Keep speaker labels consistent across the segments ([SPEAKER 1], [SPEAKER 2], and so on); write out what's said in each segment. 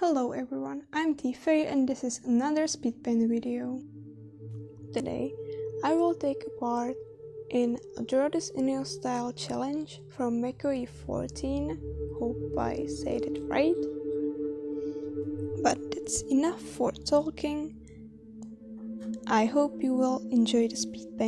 [SPEAKER 1] Hello everyone, I'm Tifei and this is another speedpaint video. Today, I will take part in a Draw This Style challenge from Meko 14 Hope I said it right. But it's enough for talking. I hope you will enjoy the speed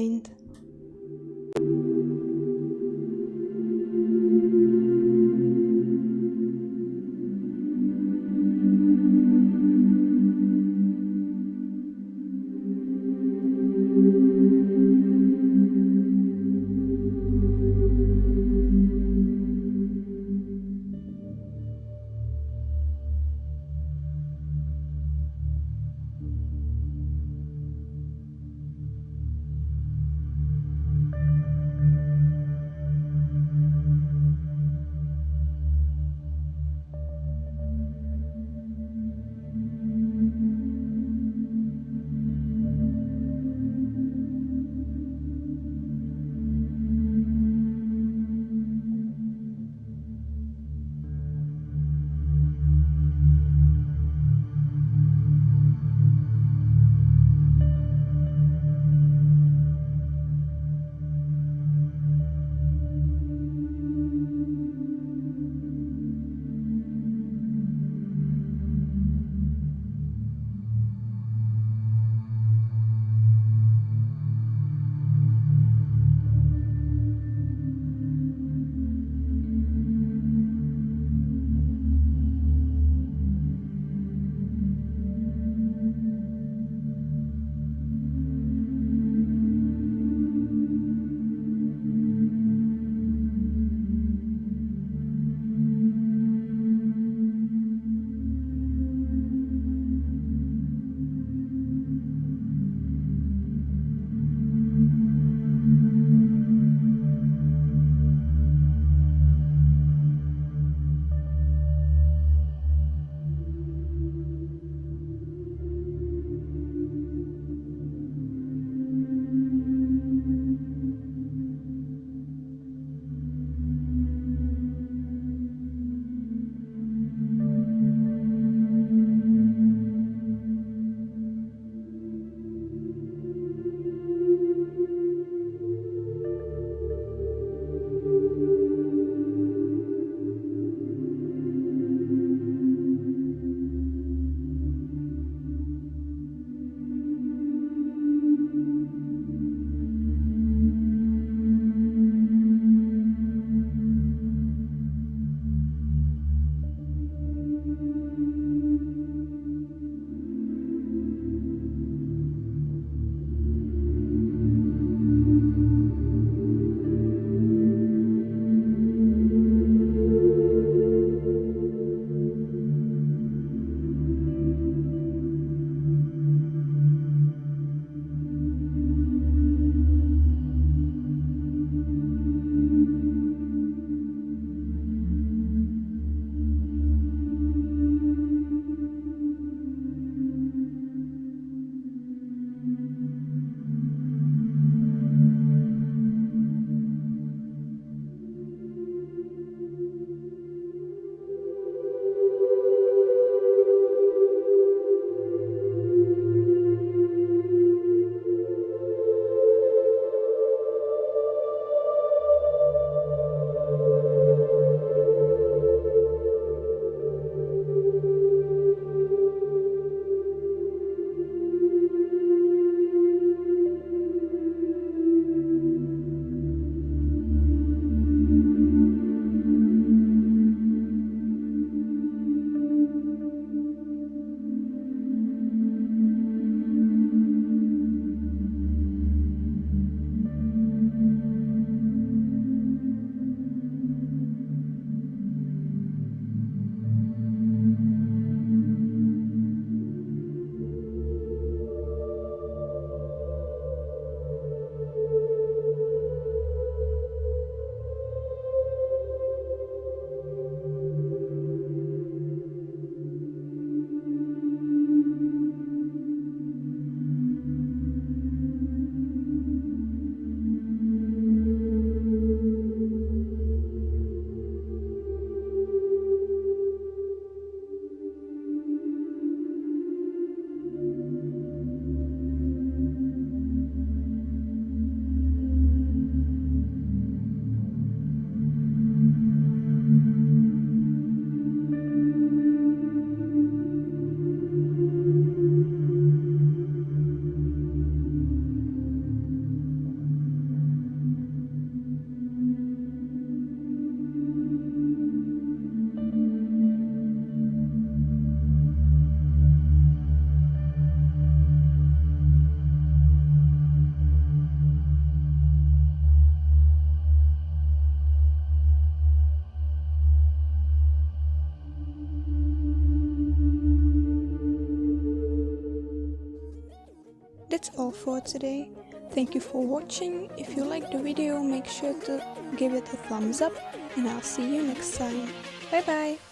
[SPEAKER 1] that's all for today. Thank you for watching. If you liked the video, make sure to give it a thumbs up and I'll see you next time. Bye bye!